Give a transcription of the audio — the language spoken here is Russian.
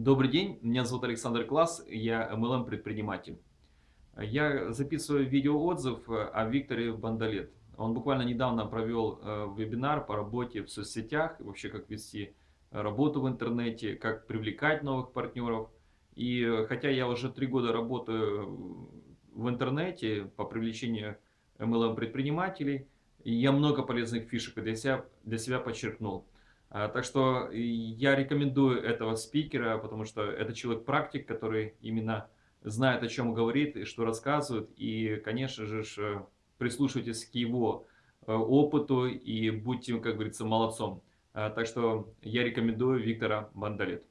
Добрый день, меня зовут Александр Класс, я MLM-предприниматель. Я записываю видеоотзыв о Викторе Бандалет. Он буквально недавно провел э, вебинар по работе в соцсетях, вообще как вести работу в интернете, как привлекать новых партнеров. И хотя я уже три года работаю в интернете по привлечению MLM-предпринимателей, я много полезных фишек для себя, для себя подчеркнул. А, так что я рекомендую этого спикера, потому что это человек-практик, который именно знает, о чем говорит и что рассказывает. И, конечно же, прислушивайтесь к его э, опыту и будьте, как говорится, молодцом. А, так что я рекомендую Виктора Бандалет.